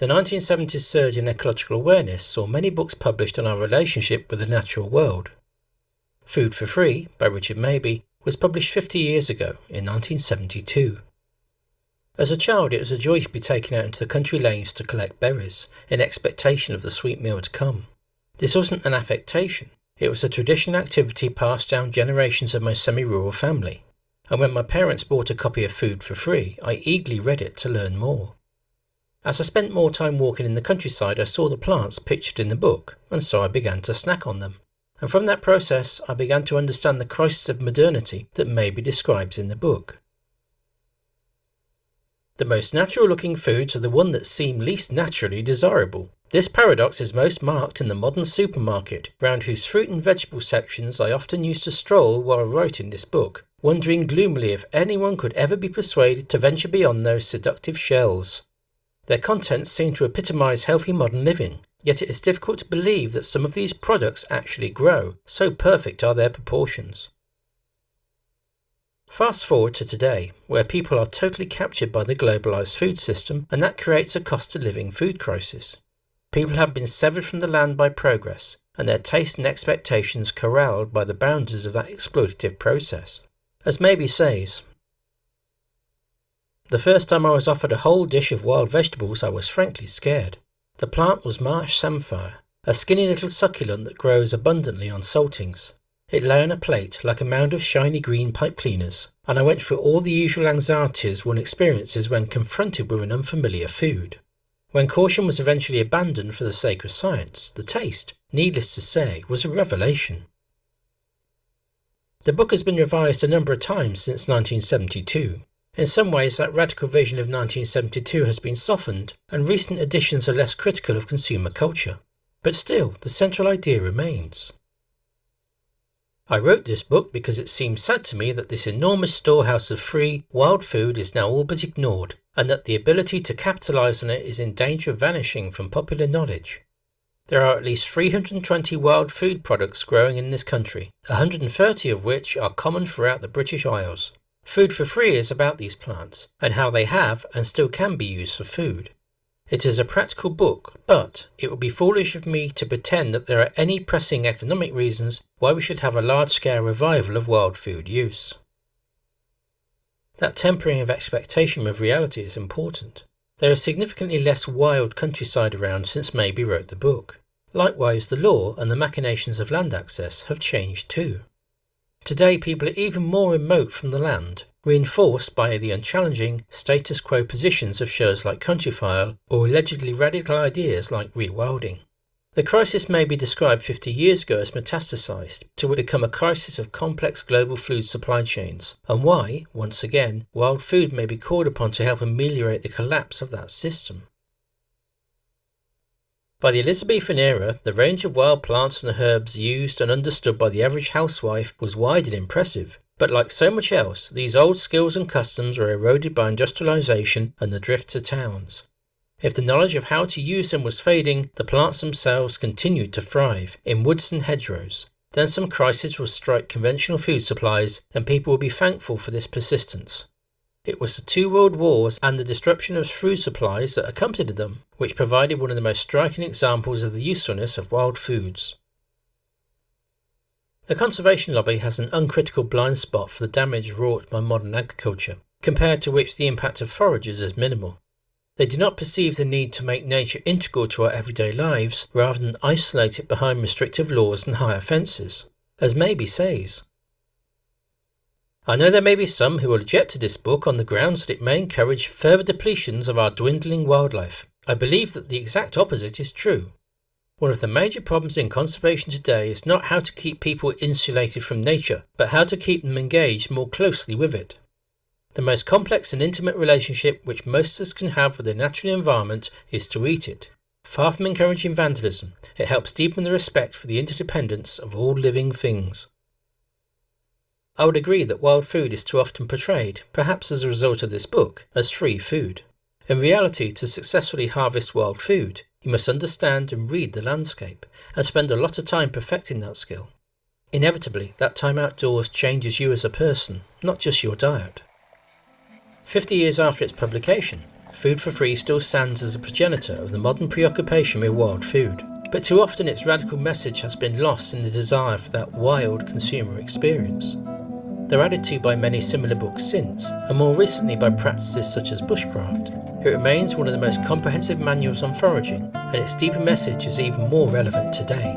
The 1970s surge in ecological awareness saw many books published on our relationship with the natural world. Food for Free by Richard Mabey was published 50 years ago in 1972. As a child, it was a joy to be taken out into the country lanes to collect berries in expectation of the sweet meal to come. This wasn't an affectation, it was a traditional activity passed down generations of my semi rural family. And when my parents bought a copy of Food for Free, I eagerly read it to learn more. As I spent more time walking in the countryside, I saw the plants pictured in the book, and so I began to snack on them. And from that process, I began to understand the crisis of modernity that Mabey describes in the book. The most natural looking foods are the ones that seem least naturally desirable. This paradox is most marked in the modern supermarket, round whose fruit and vegetable sections I often used to stroll while writing this book, wondering gloomily if anyone could ever be persuaded to venture beyond those seductive shelves. Their contents seem to epitomize healthy modern living, yet it is difficult to believe that some of these products actually grow, so perfect are their proportions. Fast forward to today, where people are totally captured by the globalized food system, and that creates a cost of living food crisis. People have been severed from the land by progress, and their tastes and expectations corralled by the boundaries of that exploitative process. As Mabey says, the first time I was offered a whole dish of wild vegetables, I was frankly scared. The plant was marsh samphire, a skinny little succulent that grows abundantly on saltings. It lay on a plate like a mound of shiny green pipe cleaners, and I went through all the usual anxieties one experiences when confronted with an unfamiliar food. When caution was eventually abandoned for the sake of science, the taste, needless to say, was a revelation. The book has been revised a number of times since 1972, in some ways, that radical vision of 1972 has been softened, and recent editions are less critical of consumer culture. But still, the central idea remains. I wrote this book because it seems sad to me that this enormous storehouse of free, wild food is now all but ignored, and that the ability to capitalize on it is in danger of vanishing from popular knowledge. There are at least 320 wild food products growing in this country, 130 of which are common throughout the British Isles. Food for Free is about these plants and how they have and still can be used for food. It is a practical book, but it would be foolish of me to pretend that there are any pressing economic reasons why we should have a large scale revival of wild food use. That tempering of expectation with reality is important. There is significantly less wild countryside around since Mabey wrote the book. Likewise, the law and the machinations of land access have changed too. Today, people are even more remote from the land, reinforced by the unchallenging status quo positions of shows like Countryfile or allegedly radical ideas like rewilding. The crisis Mabey described 50 years ago as metastasized to become a crisis of complex global food supply chains, and why, once again, wild food may be called upon to help ameliorate the collapse of that system. By the Elizabethan era, the range of wild plants and herbs used and understood by the average housewife was wide and impressive. But like so much else, these old skills and customs were eroded by industrialization and the drift to towns. If the knowledge of how to use them was fading, the plants themselves continued to thrive in woods and hedgerows. Then some crisis will strike conventional food supplies, and people will be thankful for this persistence. It was the two world wars and the disruption of food supplies that accompanied them, which provided one of the most striking examples of the usefulness of wild foods. The conservation lobby has an uncritical blind spot for the damage wrought by modern agriculture, compared to which the impact of foragers is minimal. They do not perceive the need to make nature integral to our everyday lives rather than isolate it behind restrictive laws and higher fences. As Mabey says, I know there may be some who will object to this book on the grounds that it may encourage further depletions of our dwindling wildlife. I believe that the exact opposite is true. One of the major problems in conservation today is not how to keep people insulated from nature, but how to keep them engaged more closely with it. The most complex and intimate relationship which most of us can have with the natural environment is to eat it. Far from encouraging vandalism, it helps deepen the respect for the interdependence of all living things. I would agree that wild food is too often portrayed, perhaps as a result of this book, as free food. In reality, to successfully harvest wild food, you must understand and read the landscape, and spend a lot of time perfecting that skill. Inevitably, that time outdoors changes you as a person, not just your diet. Fifty years after its publication, Food for Free still stands as a progenitor of the modern preoccupation with wild food, but too often its radical message has been lost in the desire for that wild consumer experience. Though added to by many similar books since, and more recently by practices such as bushcraft, it remains one of the most comprehensive manuals on foraging, and its deeper message is even more relevant today.